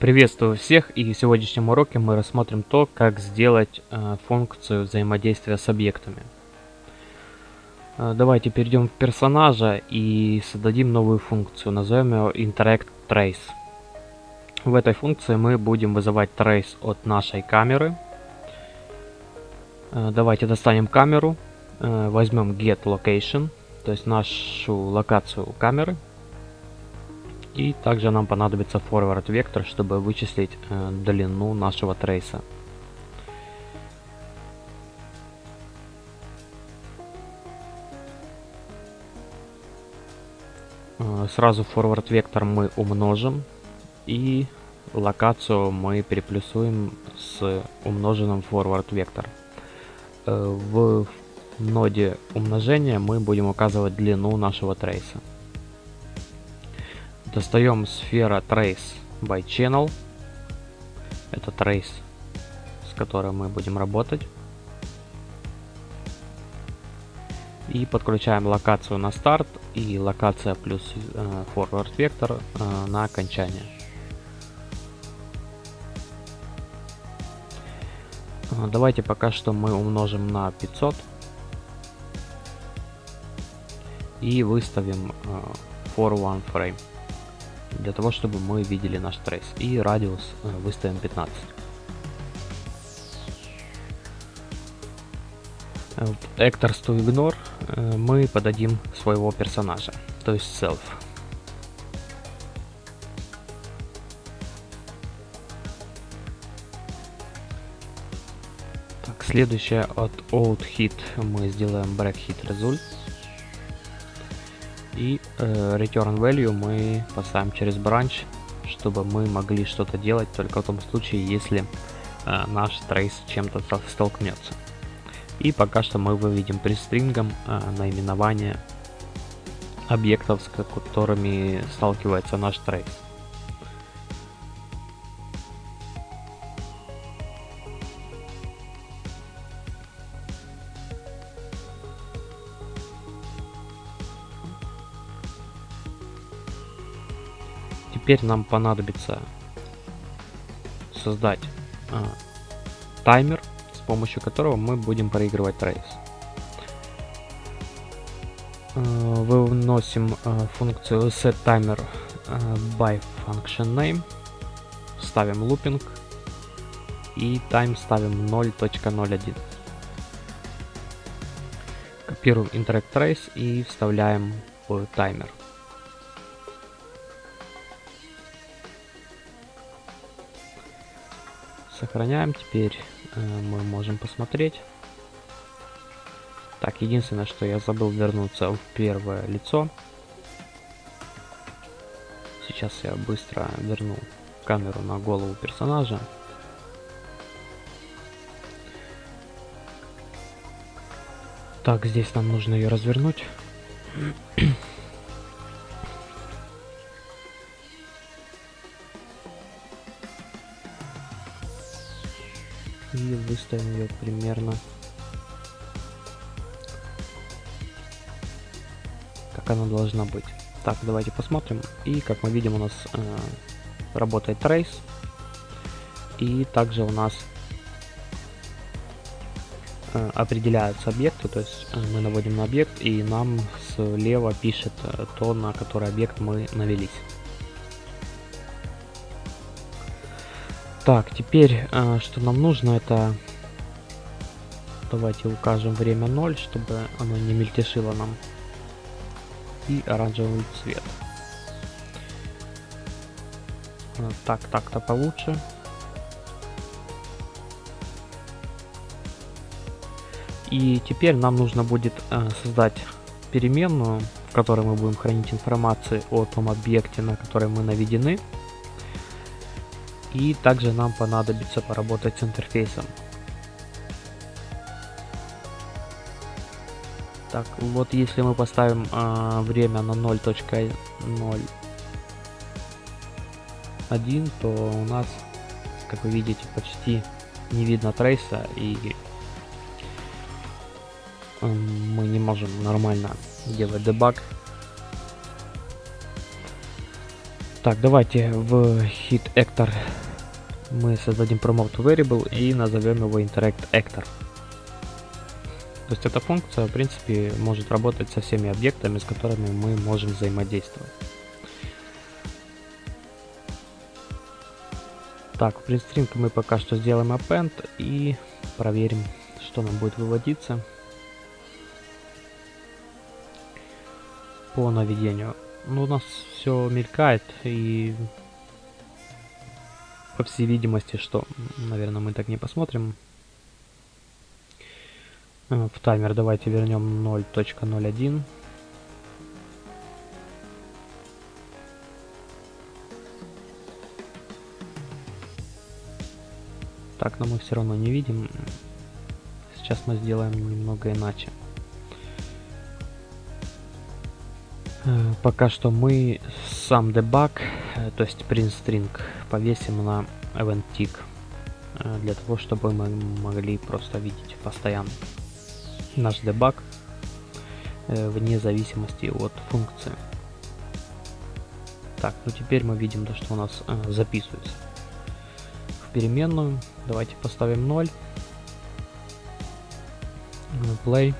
Приветствую всех и в сегодняшнем уроке мы рассмотрим то, как сделать э, функцию взаимодействия с объектами. Э, давайте перейдем в персонажа и создадим новую функцию, назовем ее Interact Trace. В этой функции мы будем вызывать trace от нашей камеры. Э, давайте достанем камеру, э, возьмем Get Location, то есть нашу локацию камеры, и также нам понадобится forward вектор, чтобы вычислить э, длину нашего трейса. Э, сразу forward вектор мы умножим и локацию мы переплюсуем с умноженным forward вектор. Э, в ноде умножения мы будем указывать длину нашего трейса. Достаем сфера Trace by Channel. Это Trace, с которой мы будем работать. И подключаем локацию на старт и локация плюс э, forward вектор э, на окончание. Э, давайте пока что мы умножим на 500 и выставим э, for one frame для того, чтобы мы видели наш трейс. И радиус э, выставим 15. В Actors to Ignore э, мы подадим своего персонажа, то есть self. Так, следующее от out hit мы сделаем break hit result. И э, return value мы поставим через branch, чтобы мы могли что-то делать только в том случае, если э, наш трейс чем-то столкнется. И пока что мы выведем престрингом э, наименование объектов, с которыми сталкивается наш трейс. Теперь нам понадобится создать а, таймер, с помощью которого мы будем проигрывать трейс. А, выносим а, функцию setTimer а, by function name, ставим looping и time ставим 0.01. Копируем interact trace и вставляем в таймер. Сохраняем. Теперь э, мы можем посмотреть. Так, единственное, что я забыл вернуться в первое лицо. Сейчас я быстро верну камеру на голову персонажа. Так, здесь нам нужно ее развернуть. И выставим ее примерно как она должна быть. Так, давайте посмотрим. И как мы видим, у нас э, работает trace. И также у нас э, определяются объекты, то есть э, мы наводим на объект, и нам слева пишет э, то, на который объект мы навелись. Так, теперь, э, что нам нужно, это... Давайте укажем время 0, чтобы оно не мельтешило нам. И оранжевый цвет. Э, так, так-то получше. И теперь нам нужно будет э, создать переменную, в которой мы будем хранить информацию о том объекте, на который мы наведены. И также нам понадобится поработать с интерфейсом. Так, вот если мы поставим э, время на 0.01, то у нас, как вы видите, почти не видно трейса и мы не можем нормально делать дебаг Так, давайте в hit actor мы создадим promote variable и назовем его interact actor. То есть эта функция, в принципе, может работать со всеми объектами, с которыми мы можем взаимодействовать. Так, в printstring мы пока что сделаем append и проверим, что нам будет выводиться по наведению. Ну, у нас все мелькает и по всей видимости, что, наверное, мы так не посмотрим. Э, в таймер давайте вернем 0.01. Так, но мы все равно не видим. Сейчас мы сделаем немного иначе. Пока что мы сам дебаг, э, то есть print string, повесим на event tick, э, для того, чтобы мы могли просто видеть постоянно наш дебаг вне зависимости от функции. Так, ну теперь мы видим, то, что у нас записывается в переменную. Давайте поставим 0. Play.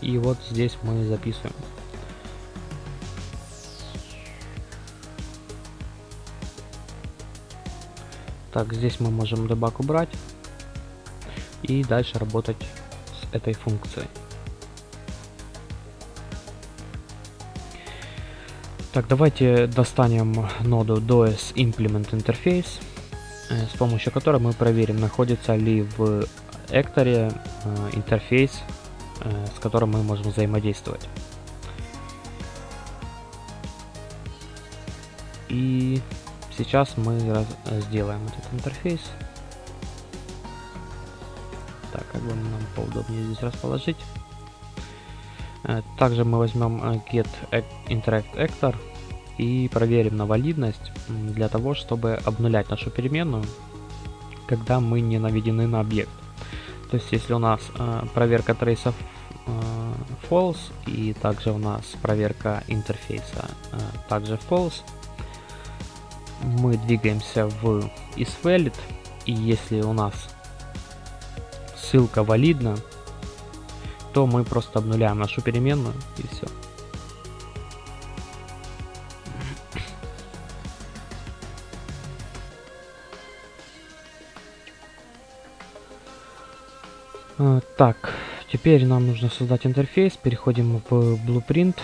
И вот здесь мы записываем. Так, здесь мы можем дебаг убрать и дальше работать с этой функцией. Так, давайте достанем ноду DOS Implement Interface, э, с помощью которой мы проверим, находится ли в экторе интерфейс, э, с которым мы можем взаимодействовать. И Сейчас мы раз, сделаем этот интерфейс. Так, как бы нам поудобнее здесь расположить. Э, также мы возьмем э, get interact actor и проверим на валидность для того, чтобы обнулять нашу переменную, когда мы не наведены на объект. То есть, если у нас э, проверка трейсов э, false и также у нас проверка интерфейса э, также false, мы двигаемся в isValid, и если у нас ссылка валидна, то мы просто обнуляем нашу переменную и все. А, так, теперь нам нужно создать интерфейс. Переходим в Blueprint.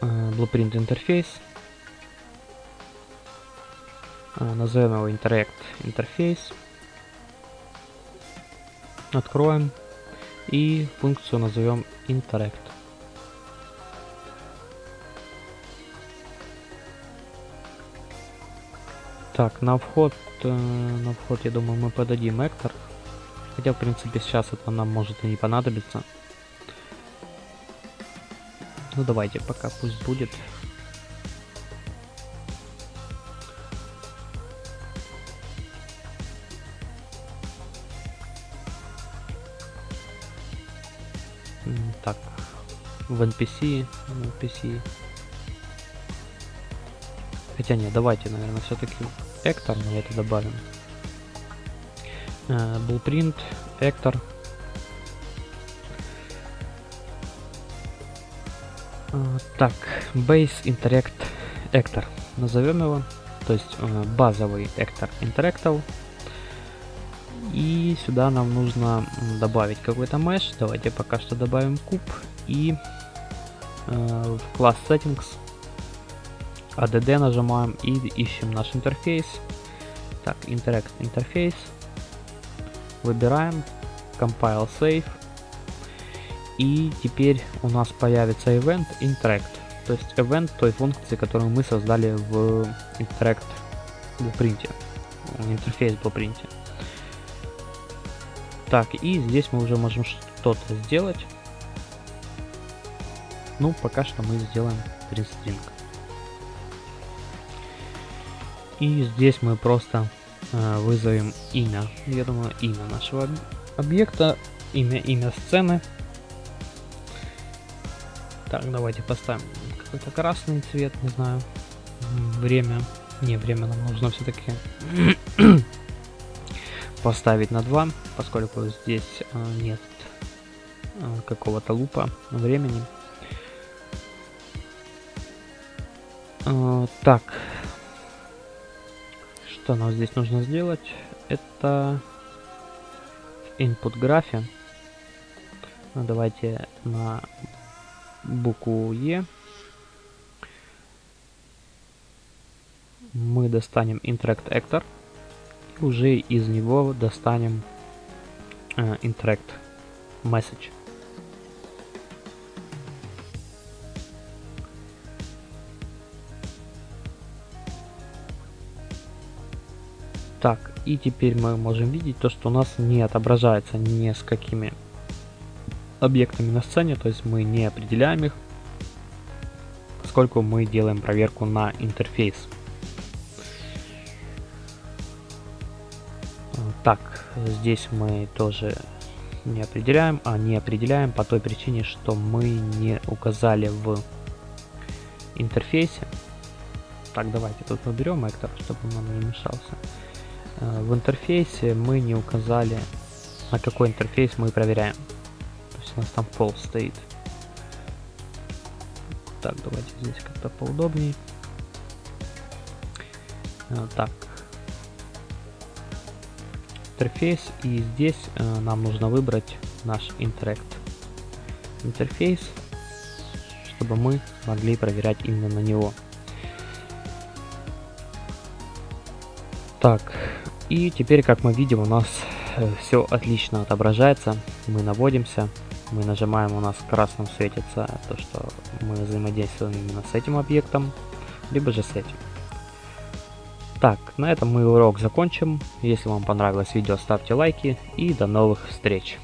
А, Blueprint интерфейс. А, назовем его Interact интерфейс. Откроем и функцию назовем Interact. Так, на вход, э, на вход, я думаю, мы подадим Эктор. Хотя, в принципе, сейчас это нам может и не понадобиться. Ну, давайте, пока пусть будет. В NPC, в NPC. Хотя нет, давайте, наверное, все-таки Эктор мы это добавим. Uh, Blueprint, Эктор. Uh, так, Base Interact Actor. Назовем его. То есть uh, базовый Actor Interactable и сюда нам нужно добавить какой-то mesh. Давайте пока что добавим куб. И э, в класс settings add нажимаем и ищем наш интерфейс. Так, interact интерфейс. Выбираем compile save. И теперь у нас появится event interact. То есть event той функции, которую мы создали в interact blueprint. Интерфейс blueprint. Так, и здесь мы уже можем что-то сделать. Ну, пока что мы сделаем printstring. И здесь мы просто э, вызовем имя. Я думаю, имя нашего объекта, имя, имя сцены. Так, давайте поставим какой-то красный цвет, не знаю, время. Не, время нам нужно все-таки поставить на 2, поскольку здесь а, нет а, какого-то лупа времени. А, так, что нам здесь нужно сделать? Это input графе. Ну, давайте на букву Е мы достанем interact actor уже из него достанем э, interact message. Так, и теперь мы можем видеть то, что у нас не отображается ни с какими объектами на сцене, то есть мы не определяем их, поскольку мы делаем проверку на интерфейс. Так, здесь мы тоже не определяем, а не определяем по той причине, что мы не указали в интерфейсе. Так, давайте тут выберем Эктор, чтобы он не мешался. Э, в интерфейсе мы не указали, на какой интерфейс мы проверяем. То есть у нас там пол стоит. Так, давайте здесь как-то поудобнее. Э, так. Интерфейс. И здесь э, нам нужно выбрать наш Interact интерфейс, чтобы мы могли проверять именно на него. Так, и теперь, как мы видим, у нас э, все отлично отображается. Мы наводимся, мы нажимаем, у нас красным светится то, что мы взаимодействуем именно с этим объектом, либо же с этим. Так, на этом мы урок закончим. Если вам понравилось видео, ставьте лайки и до новых встреч.